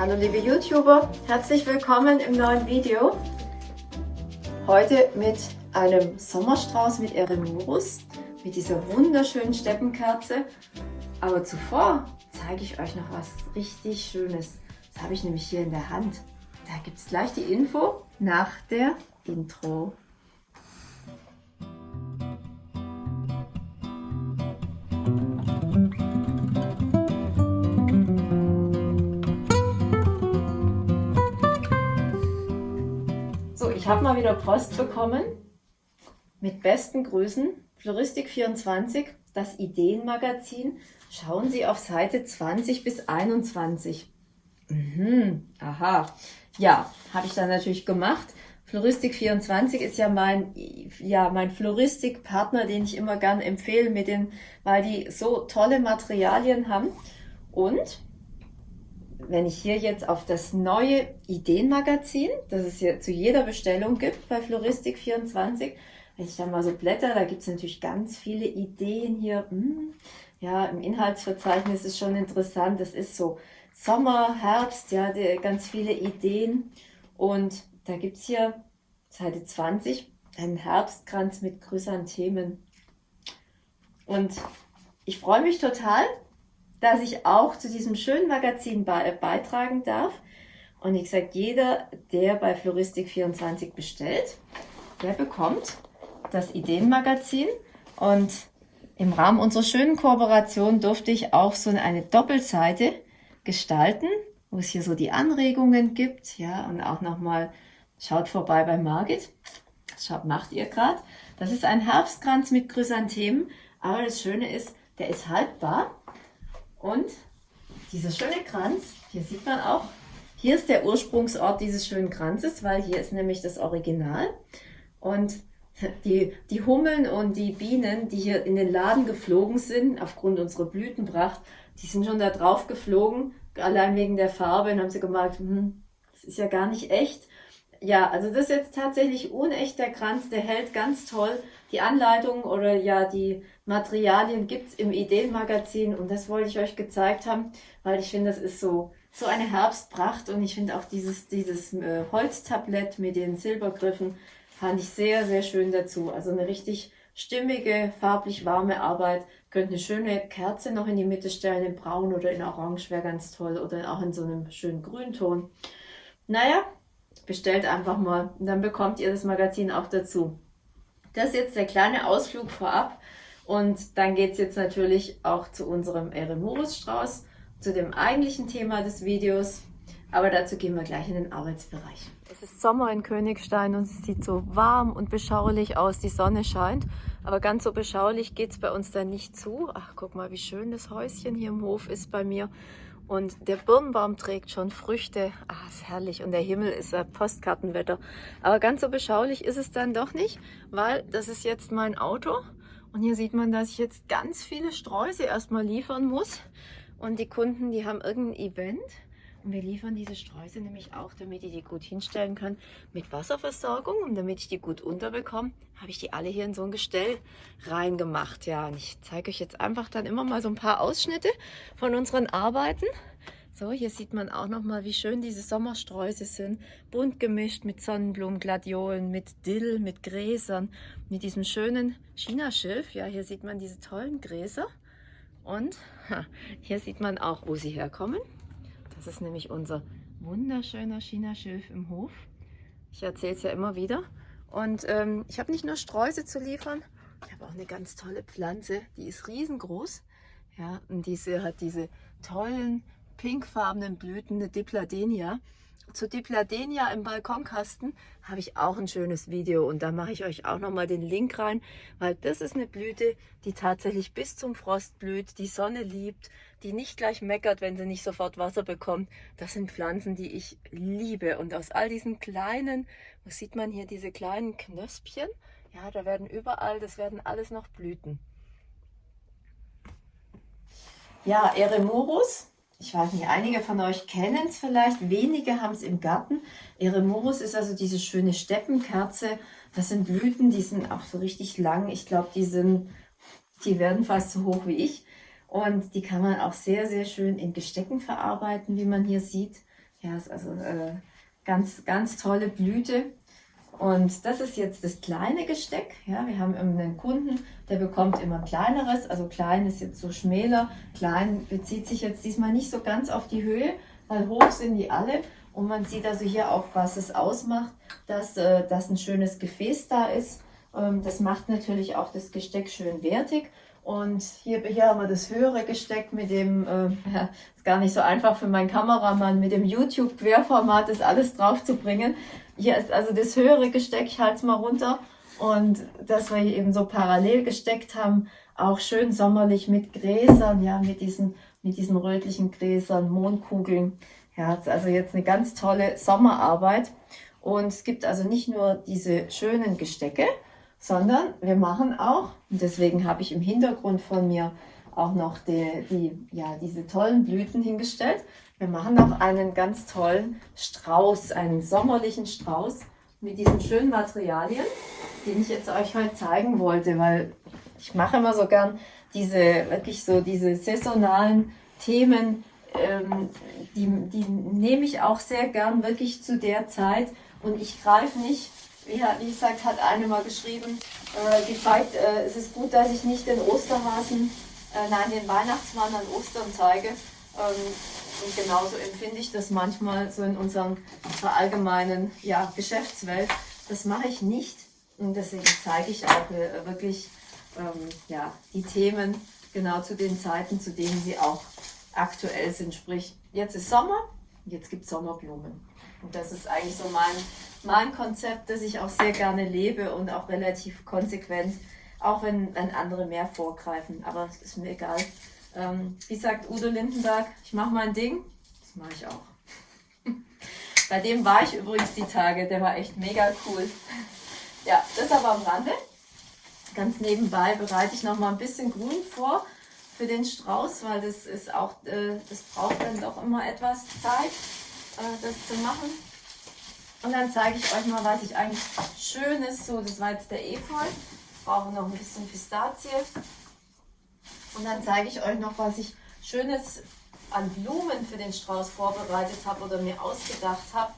Hallo liebe YouTuber, herzlich willkommen im neuen Video. Heute mit einem Sommerstrauß mit Eremurus, mit dieser wunderschönen Steppenkerze. Aber zuvor zeige ich euch noch was richtig Schönes. Das habe ich nämlich hier in der Hand. Da gibt es gleich die Info nach der Intro. Habe mal wieder Post bekommen mit besten Grüßen. Floristik24, das Ideenmagazin. Schauen Sie auf Seite 20 bis 21. Mhm, aha. Ja, habe ich dann natürlich gemacht. Floristik24 ist ja mein, ja, mein Floristikpartner, den ich immer gern empfehle, mit den, weil die so tolle Materialien haben. Und wenn ich hier jetzt auf das neue Ideenmagazin, das es hier zu jeder Bestellung gibt bei Floristik24, wenn ich dann mal so blätter, da gibt es natürlich ganz viele Ideen hier. Hm, ja, im Inhaltsverzeichnis ist schon interessant. Das ist so Sommer, Herbst, ja, ganz viele Ideen. Und da gibt es hier Seite 20 einen Herbstkranz mit Chrysanthemen. Und ich freue mich total, dass ich auch zu diesem schönen Magazin be beitragen darf. Und ich sage, jeder, der bei Floristik24 bestellt, der bekommt das Ideenmagazin. Und im Rahmen unserer schönen Kooperation durfte ich auch so eine Doppelseite gestalten, wo es hier so die Anregungen gibt. Ja, und auch nochmal, schaut vorbei bei Margit. Schaut, macht ihr gerade. Das ist ein Herbstkranz mit Chrysanthemen. Aber das Schöne ist, der ist haltbar. Und dieser schöne Kranz, hier sieht man auch, hier ist der Ursprungsort dieses schönen Kranzes, weil hier ist nämlich das Original. Und die, die Hummeln und die Bienen, die hier in den Laden geflogen sind, aufgrund unserer Blütenpracht, die sind schon da drauf geflogen, allein wegen der Farbe, und haben sie gemerkt, hm, das ist ja gar nicht echt. Ja, also das ist jetzt tatsächlich unechter Kranz, der hält ganz toll. Die Anleitung oder ja die Materialien gibt's im Ideenmagazin und das wollte ich euch gezeigt haben, weil ich finde, das ist so so eine Herbstpracht und ich finde auch dieses, dieses äh, Holztablett mit den Silbergriffen fand ich sehr, sehr schön dazu. Also eine richtig stimmige, farblich warme Arbeit. Könnt eine schöne Kerze noch in die Mitte stellen, in braun oder in orange wäre ganz toll oder auch in so einem schönen Grünton. Naja, bestellt einfach mal und dann bekommt ihr das Magazin auch dazu. Das ist jetzt der kleine Ausflug vorab und dann geht es jetzt natürlich auch zu unserem Eremurus Strauß, zu dem eigentlichen Thema des Videos, aber dazu gehen wir gleich in den Arbeitsbereich. Es ist Sommer in Königstein und es sieht so warm und beschaulich aus, die Sonne scheint, aber ganz so beschaulich geht es bei uns dann nicht zu. Ach, guck mal, wie schön das Häuschen hier im Hof ist bei mir. Und der Birnbaum trägt schon Früchte. Ah, ist herrlich. Und der Himmel ist ein Postkartenwetter. Aber ganz so beschaulich ist es dann doch nicht, weil das ist jetzt mein Auto. Und hier sieht man, dass ich jetzt ganz viele Sträuße erstmal liefern muss. Und die Kunden, die haben irgendein Event. Und wir liefern diese Sträuße nämlich auch, damit ich die gut hinstellen kann mit Wasserversorgung. Und damit ich die gut unterbekomme, habe ich die alle hier in so ein Gestell reingemacht. Ja, und ich zeige euch jetzt einfach dann immer mal so ein paar Ausschnitte von unseren Arbeiten. So, hier sieht man auch noch mal, wie schön diese Sommersträuße sind. Bunt gemischt mit Sonnenblumen, Gladiolen, mit Dill, mit Gräsern, mit diesem schönen Chinaschilf. Ja, hier sieht man diese tollen Gräser. Und hier sieht man auch, wo sie herkommen. Das ist nämlich unser wunderschöner China-Schilf im Hof. Ich erzähle es ja immer wieder. Und ähm, ich habe nicht nur Sträuße zu liefern, ich habe auch eine ganz tolle Pflanze, die ist riesengroß. Ja, und diese hat diese tollen pinkfarbenen Blüten, eine Dipladenia zu Dipladenia im Balkonkasten habe ich auch ein schönes Video und da mache ich euch auch nochmal den Link rein, weil das ist eine Blüte, die tatsächlich bis zum Frost blüht, die Sonne liebt, die nicht gleich meckert, wenn sie nicht sofort Wasser bekommt. Das sind Pflanzen, die ich liebe und aus all diesen kleinen, was sieht man hier, diese kleinen Knöspchen, ja, da werden überall, das werden alles noch Blüten. Ja, Eremurus ich weiß nicht, einige von euch kennen es vielleicht, wenige haben es im Garten. Eremurus ist also diese schöne Steppenkerze. Das sind Blüten, die sind auch so richtig lang. Ich glaube, die sind, die werden fast so hoch wie ich. Und die kann man auch sehr, sehr schön in Gestecken verarbeiten, wie man hier sieht. Ja, ist also äh, ganz, ganz tolle Blüte. Und das ist jetzt das kleine Gesteck. Ja, wir haben einen Kunden, der bekommt immer kleineres. Also klein ist jetzt so schmäler. Klein bezieht sich jetzt diesmal nicht so ganz auf die Höhe, weil hoch sind die alle. Und man sieht also hier auch, was es ausmacht, dass, äh, dass ein schönes Gefäß da ist. Ähm, das macht natürlich auch das Gesteck schön wertig. Und hier, hier haben wir das höhere Gesteck mit dem, äh, ist gar nicht so einfach für meinen Kameramann, mit dem YouTube-Querformat das alles drauf zu bringen. Hier ist also das höhere Gesteck, ich halte es mal runter. Und das wir hier eben so parallel gesteckt haben, auch schön sommerlich mit Gräsern, ja, mit diesen, mit diesen rötlichen Gräsern, Mondkugeln. Ja, ist also jetzt eine ganz tolle Sommerarbeit. Und es gibt also nicht nur diese schönen Gestecke, sondern wir machen auch, und deswegen habe ich im Hintergrund von mir auch noch die, die, ja, diese tollen Blüten hingestellt. Wir machen noch einen ganz tollen Strauß, einen sommerlichen Strauß mit diesen schönen Materialien, den ich jetzt euch heute zeigen wollte, weil ich mache immer so gern diese, wirklich so diese saisonalen Themen, ähm, die, die nehme ich auch sehr gern wirklich zu der Zeit und ich greife nicht, wie, wie gesagt, hat eine mal geschrieben, äh, die zeigt, äh, es ist gut, dass ich nicht den Osterhasen, äh, nein, den Weihnachtsmann an Ostern zeige, ähm, und genauso empfinde ich das manchmal so in unserer allgemeinen ja, Geschäftswelt. Das mache ich nicht und deswegen zeige ich auch äh, wirklich ähm, ja, die Themen genau zu den Zeiten, zu denen sie auch aktuell sind. Sprich, jetzt ist Sommer, jetzt gibt es Sommerblumen. Und das ist eigentlich so mein, mein Konzept, das ich auch sehr gerne lebe und auch relativ konsequent, auch wenn, wenn andere mehr vorgreifen. Aber es ist mir egal. Ähm, wie sagt Udo Lindenberg, ich mache mein Ding. Das mache ich auch. Bei dem war ich übrigens die Tage, der war echt mega cool. Ja, das aber am Rande. Ganz nebenbei bereite ich noch mal ein bisschen Grün vor für den Strauß, weil das ist auch, äh, das braucht dann doch immer etwas Zeit, äh, das zu machen. Und dann zeige ich euch mal, was ich eigentlich Schönes, so das war jetzt der Efeu. Ich brauche noch ein bisschen Pistazie. Und dann zeige ich euch noch, was ich Schönes an Blumen für den Strauß vorbereitet habe oder mir ausgedacht habe.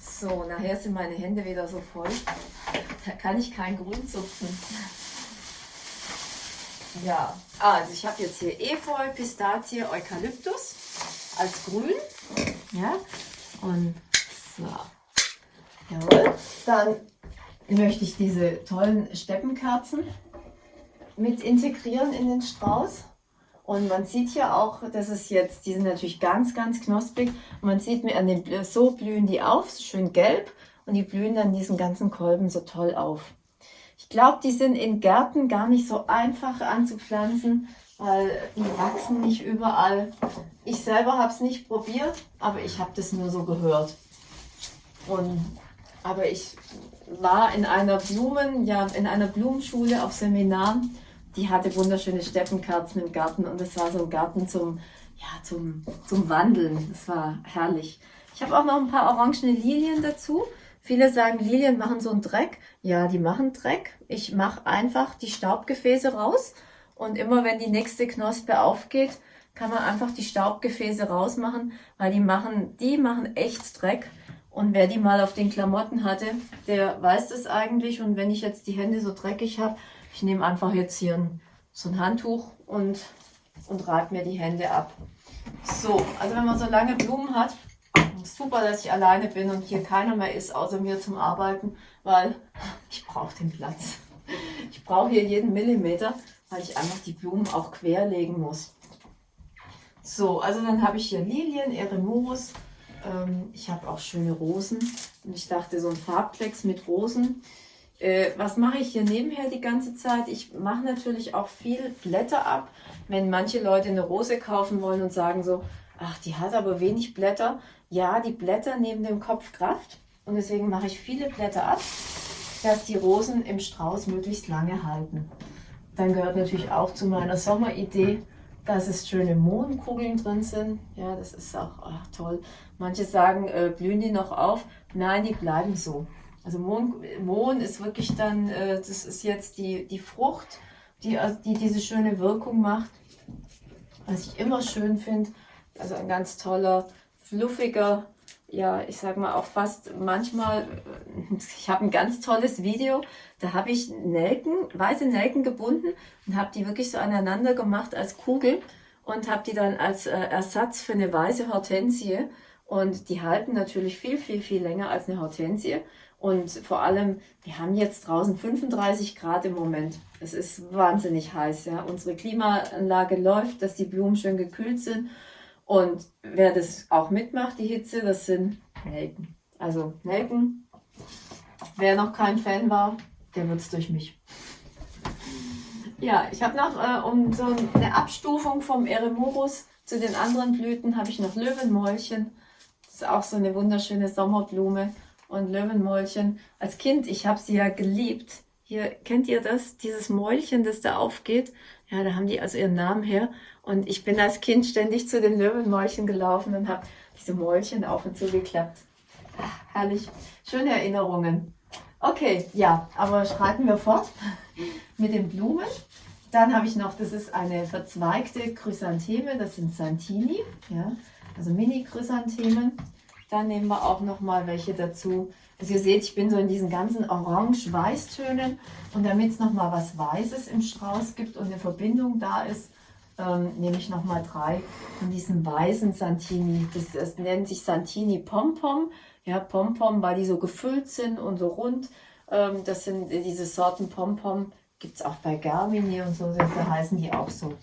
So, nachher sind meine Hände wieder so voll. Da kann ich kein Grün zupfen. Ja, also ich habe jetzt hier Efeu, Pistazie, Eukalyptus als Grün. Ja, und so. Jawohl. Dann möchte ich diese tollen Steppenkerzen mit integrieren in den Strauß. Und man sieht hier auch, dass es jetzt, die sind natürlich ganz, ganz knosprig. man sieht mir an den, so blühen die auf, so schön gelb. Und die blühen dann diesen ganzen Kolben so toll auf. Ich glaube, die sind in Gärten gar nicht so einfach anzupflanzen, weil die wachsen nicht überall. Ich selber habe es nicht probiert, aber ich habe das nur so gehört. Und, aber ich war in einer Blumen, ja, in einer Blumenschule auf Seminaren die hatte wunderschöne Steppenkerzen im Garten und das war so ein Garten zum, ja, zum, zum Wandeln. Das war herrlich. Ich habe auch noch ein paar orangene Lilien dazu. Viele sagen, Lilien machen so einen Dreck. Ja, die machen Dreck. Ich mache einfach die Staubgefäße raus und immer wenn die nächste Knospe aufgeht, kann man einfach die Staubgefäße rausmachen, weil die machen, die machen echt Dreck. Und wer die mal auf den Klamotten hatte, der weiß das eigentlich. Und wenn ich jetzt die Hände so dreckig habe, ich nehme einfach jetzt hier ein, so ein Handtuch und, und reibe mir die Hände ab. So, also wenn man so lange Blumen hat, super, dass ich alleine bin und hier keiner mehr ist, außer mir zum Arbeiten, weil ich brauche den Platz. Ich brauche hier jeden Millimeter, weil ich einfach die Blumen auch querlegen muss. So, also dann habe ich hier Lilien, Eremurus. Ähm, ich habe auch schöne Rosen. Und ich dachte, so ein Farbklecks mit Rosen äh, was mache ich hier nebenher die ganze Zeit? Ich mache natürlich auch viel Blätter ab. Wenn manche Leute eine Rose kaufen wollen und sagen so, ach, die hat aber wenig Blätter. Ja, die Blätter nehmen dem Kopf Kraft und deswegen mache ich viele Blätter ab, dass die Rosen im Strauß möglichst lange halten. Dann gehört natürlich auch zu meiner Sommeridee, dass es schöne Mohnkugeln drin sind. Ja, das ist auch ach, toll. Manche sagen, äh, blühen die noch auf? Nein, die bleiben so. Also Mohn, Mohn ist wirklich dann, äh, das ist jetzt die, die Frucht, die, also die diese schöne Wirkung macht. Was ich immer schön finde, also ein ganz toller, fluffiger, ja, ich sag mal auch fast manchmal, ich habe ein ganz tolles Video, da habe ich Nelken, weiße Nelken gebunden und habe die wirklich so aneinander gemacht als Kugel und habe die dann als äh, Ersatz für eine weiße Hortensie und die halten natürlich viel, viel, viel länger als eine Hortensie und vor allem, wir haben jetzt draußen 35 Grad im Moment. Es ist wahnsinnig heiß, ja. Unsere Klimaanlage läuft, dass die Blumen schön gekühlt sind und wer das auch mitmacht, die Hitze, das sind Nelken. Also Nelken, wer noch kein Fan war, der wird es durch mich. Ja, ich habe noch, äh, um so eine Abstufung vom Eremurus zu den anderen Blüten, habe ich noch Löwenmäulchen. Das ist auch so eine wunderschöne Sommerblume. Und Löwenmäulchen, als Kind, ich habe sie ja geliebt. Hier, kennt ihr das? Dieses Mäulchen, das da aufgeht. Ja, da haben die also ihren Namen her. Und ich bin als Kind ständig zu den Löwenmäulchen gelaufen und habe diese Mäulchen auf und zu geklappt. Ach, herrlich. Schöne Erinnerungen. Okay, ja, aber schreiten wir fort mit den Blumen. Dann habe ich noch, das ist eine verzweigte Chrysantheme, das sind Santini, ja, also Mini-Chrysanthemen. Dann nehmen wir auch noch mal welche dazu. Also ihr seht, ich bin so in diesen ganzen Orange-Weiß-Tönen und damit es noch mal was Weißes im Strauß gibt und eine Verbindung da ist, ähm, nehme ich nochmal drei von diesen weißen Santini. Das, das nennt sich Santini Pompom. Ja, Pompom, weil die so gefüllt sind und so rund. Ähm, das sind diese Sorten Pompom. Gibt es auch bei Garmini und so, da heißen die auch so.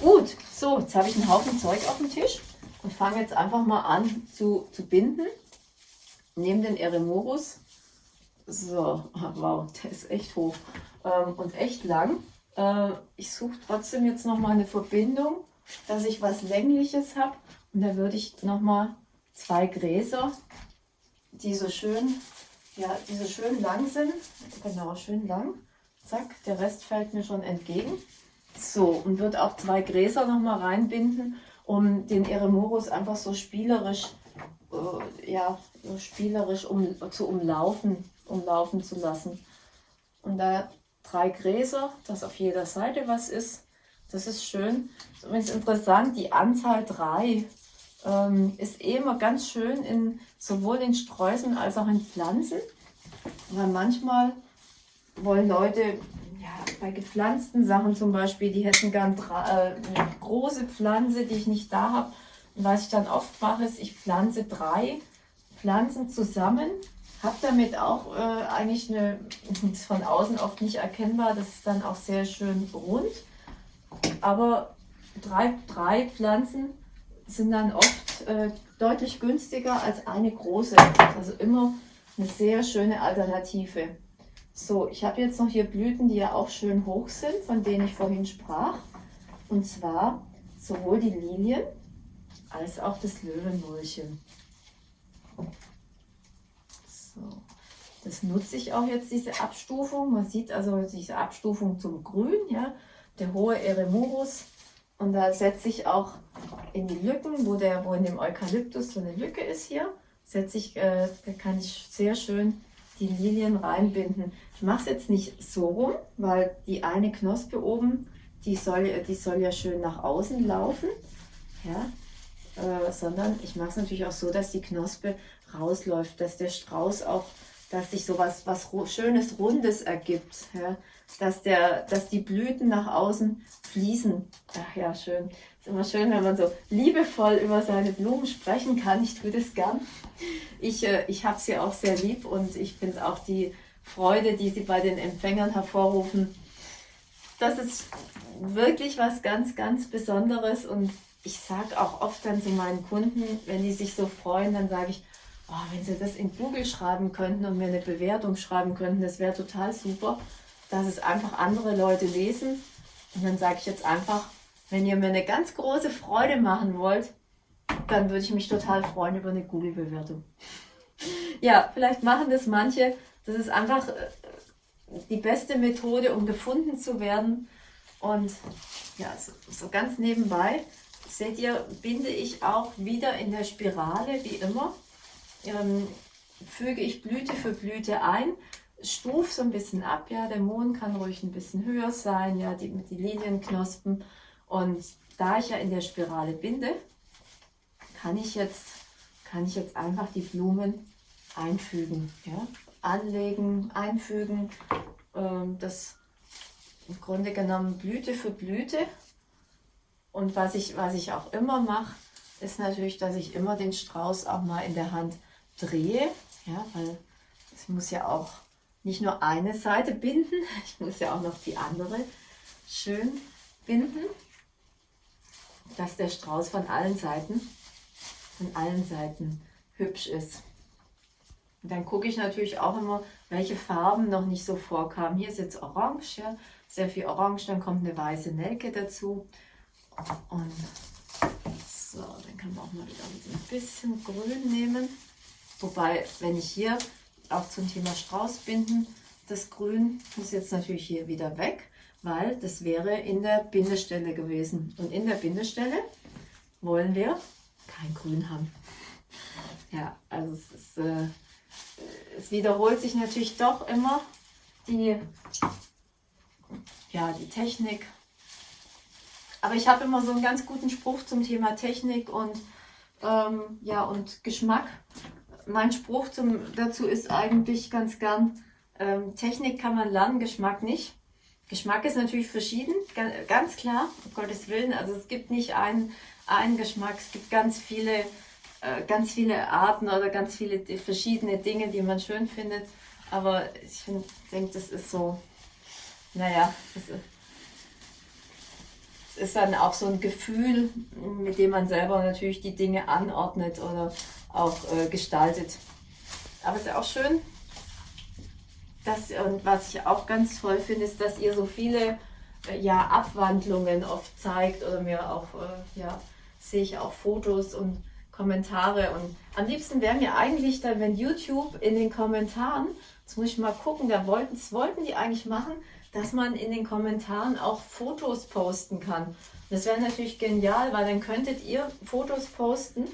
Gut, so, jetzt habe ich einen Haufen Zeug auf dem Tisch und fange jetzt einfach mal an zu, zu binden. Nehme den Eremorus. So, wow, der ist echt hoch ähm, und echt lang. Äh, ich suche trotzdem jetzt noch mal eine Verbindung, dass ich was Längliches habe. Und da würde ich noch mal zwei Gräser, die so schön, ja, die so schön lang sind. Genau, schön lang. Zack, der Rest fällt mir schon entgegen. So, und würde auch zwei Gräser noch mal reinbinden, um den Eremurus einfach so spielerisch, äh, ja, so spielerisch um, zu umlaufen, umlaufen zu lassen. Und da drei Gräser, dass auf jeder Seite was ist. Das ist schön. Übrigens interessant, die Anzahl drei ähm, ist eh immer ganz schön in sowohl in Streuseln als auch in Pflanzen. Weil manchmal wollen Leute ja, bei gepflanzten Sachen zum Beispiel, die hätten gern drei, äh, eine große Pflanze, die ich nicht da habe. Und was ich dann oft mache, ist, ich pflanze drei Pflanzen zusammen habe damit auch äh, eigentlich eine, ist von außen oft nicht erkennbar, das ist dann auch sehr schön rund. Aber drei, drei Pflanzen sind dann oft äh, deutlich günstiger als eine große. Also immer eine sehr schöne Alternative. So, ich habe jetzt noch hier Blüten, die ja auch schön hoch sind, von denen ich vorhin sprach. Und zwar sowohl die Lilien als auch das Löwenmulchen. So. Das nutze ich auch jetzt, diese Abstufung. Man sieht also diese Abstufung zum Grün, ja, der hohe Eremurus. Und da setze ich auch in die Lücken, wo, der, wo in dem Eukalyptus so eine Lücke ist hier, setze ich, äh, da kann ich sehr schön die Lilien reinbinden. Ich mache es jetzt nicht so rum, weil die eine Knospe oben, die soll, die soll ja schön nach außen laufen. Ja, äh, sondern ich mache es natürlich auch so, dass die Knospe rausläuft, dass der Strauß auch, dass sich so was, was Schönes, Rundes ergibt, ja? dass, der, dass die Blüten nach außen fließen. Ach ja, schön. Ist immer schön, wenn man so liebevoll über seine Blumen sprechen kann. Ich tue das gern. Ich, äh, ich habe sie auch sehr lieb und ich finde auch die Freude, die sie bei den Empfängern hervorrufen. Das ist wirklich was ganz, ganz Besonderes und ich sage auch oft dann zu meinen Kunden, wenn die sich so freuen, dann sage ich, oh, wenn sie das in Google schreiben könnten und mir eine Bewertung schreiben könnten, das wäre total super, dass es einfach andere Leute lesen. Und dann sage ich jetzt einfach, wenn ihr mir eine ganz große Freude machen wollt, dann würde ich mich total freuen über eine Google-Bewertung. ja, vielleicht machen das manche. Das ist einfach äh, die beste Methode, um gefunden zu werden. Und ja, so, so ganz nebenbei seht ihr, binde ich auch wieder in der Spirale, wie immer. Ähm, füge ich Blüte für Blüte ein, stuf so ein bisschen ab, ja, der Mond kann ruhig ein bisschen höher sein, ja, die, die Lilienknospen. Und da ich ja in der Spirale binde, kann ich jetzt, kann ich jetzt einfach die Blumen einfügen. Ja? Anlegen, einfügen. Ähm, das im Grunde genommen Blüte für Blüte. Und was ich, was ich auch immer mache, ist natürlich, dass ich immer den Strauß auch mal in der Hand drehe. Ja, weil es muss ja auch nicht nur eine Seite binden, ich muss ja auch noch die andere schön binden, dass der Strauß von allen Seiten, von allen Seiten hübsch ist. Und dann gucke ich natürlich auch immer, welche Farben noch nicht so vorkamen. Hier ist jetzt Orange, ja, sehr viel Orange, dann kommt eine weiße Nelke dazu. Und so, dann kann man auch mal wieder ein bisschen Grün nehmen. Wobei, wenn ich hier auch zum Thema Straußbinden, das Grün muss jetzt natürlich hier wieder weg, weil das wäre in der Bindestelle gewesen. Und in der Bindestelle wollen wir kein Grün haben. Ja, also es, ist, äh, es wiederholt sich natürlich doch immer die, ja, die Technik. Aber ich habe immer so einen ganz guten Spruch zum Thema Technik und, ähm, ja, und Geschmack. Mein Spruch zum, dazu ist eigentlich ganz gern, ähm, Technik kann man lernen, Geschmack nicht. Geschmack ist natürlich verschieden, ganz klar, um Gottes Willen. Also es gibt nicht einen, einen Geschmack, es gibt ganz viele, äh, ganz viele Arten oder ganz viele verschiedene Dinge, die man schön findet. Aber ich denke, das ist so, naja, das ist, es ist dann auch so ein Gefühl, mit dem man selber natürlich die Dinge anordnet oder auch äh, gestaltet. Aber es ist auch schön, dass, und was ich auch ganz toll finde, ist, dass ihr so viele äh, ja, Abwandlungen oft zeigt oder mir auch, äh, ja, sehe ich auch Fotos und Kommentare. Und am liebsten wäre mir eigentlich dann, wenn YouTube in den Kommentaren, jetzt muss ich mal gucken, da wollten, das wollten die eigentlich machen, dass man in den Kommentaren auch Fotos posten kann. Das wäre natürlich genial, weil dann könntet ihr Fotos posten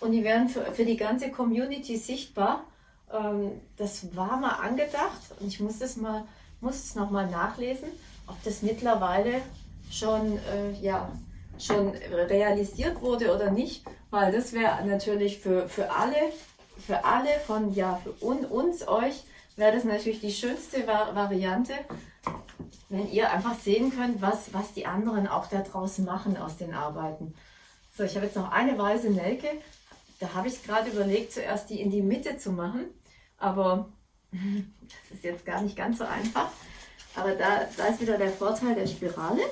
und die wären für, für die ganze Community sichtbar. Ähm, das war mal angedacht und ich muss das mal, muss es nochmal nachlesen, ob das mittlerweile schon, äh, ja, schon realisiert wurde oder nicht, weil das wäre natürlich für, für alle, für alle von, ja, für un, uns, euch, wäre das natürlich die schönste Variante, wenn ihr einfach sehen könnt, was, was die anderen auch da draußen machen aus den Arbeiten. So, ich habe jetzt noch eine weiße Nelke. Da habe ich gerade überlegt, zuerst die in die Mitte zu machen. Aber das ist jetzt gar nicht ganz so einfach. Aber da, da ist wieder der Vorteil der Spirale.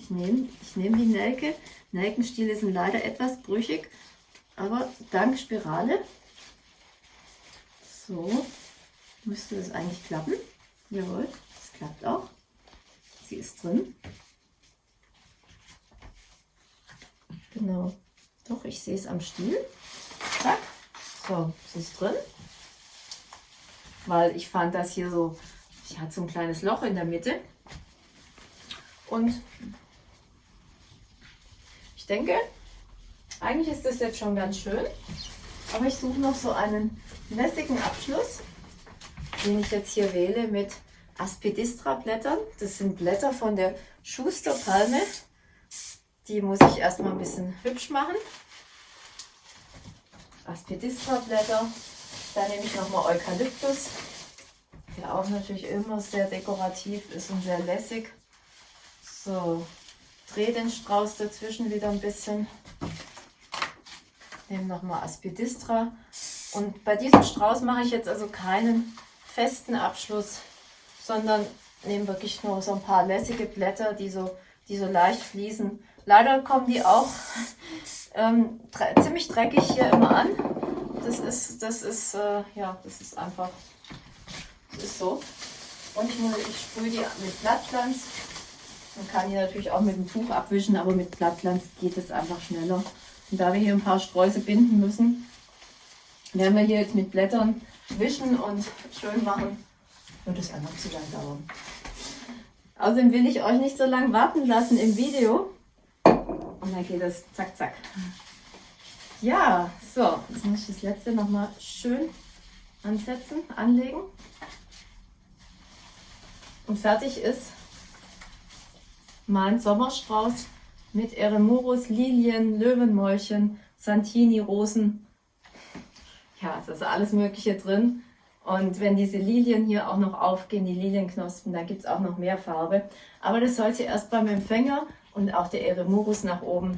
Ich nehme ich nehm die Nelke. Nelkenstiele sind leider etwas brüchig, aber dank Spirale, so, müsste das eigentlich klappen. Jawohl, klappt auch. Sie ist drin. Genau. Doch, ich sehe es am Stiel. Zack. So, sie ist drin weil ich fand das hier so, ich hatte so ein kleines Loch in der Mitte. Und ich denke, eigentlich ist das jetzt schon ganz schön, aber ich suche noch so einen lässigen Abschluss, den ich jetzt hier wähle mit Aspidistra Blättern. Das sind Blätter von der Schusterpalme. Die muss ich erstmal ein bisschen hübsch machen. Aspidistra Blätter dann nehme ich nochmal Eukalyptus, der auch natürlich immer sehr dekorativ ist und sehr lässig. So, drehe den Strauß dazwischen wieder ein bisschen. Nehme nochmal Aspidistra. Und bei diesem Strauß mache ich jetzt also keinen festen Abschluss, sondern nehme wirklich nur so ein paar lässige Blätter, die so, die so leicht fließen. Leider kommen die auch ähm, ziemlich dreckig hier immer an das ist, das ist, äh, ja, das ist einfach, das ist so. Und ich, ich sprühe die mit Blattglanz. Man kann die natürlich auch mit dem Tuch abwischen, aber mit Blattglanz geht es einfach schneller. Und da wir hier ein paar Sträuße binden müssen, werden wir hier jetzt mit Blättern wischen und schön machen, wird es einfach zu lang dauern. Außerdem will ich euch nicht so lange warten lassen im Video. Und dann geht es zack, zack. Ja, so, jetzt muss ich das letzte nochmal schön ansetzen, anlegen. Und fertig ist mein Sommerstrauß mit Eremurus, Lilien, Löwenmäulchen, Santini, Rosen ja, es ist alles Mögliche drin. Und wenn diese Lilien hier auch noch aufgehen, die Lilienknospen, dann gibt es auch noch mehr Farbe. Aber das soll sie erst beim Empfänger und auch der Eremurus nach oben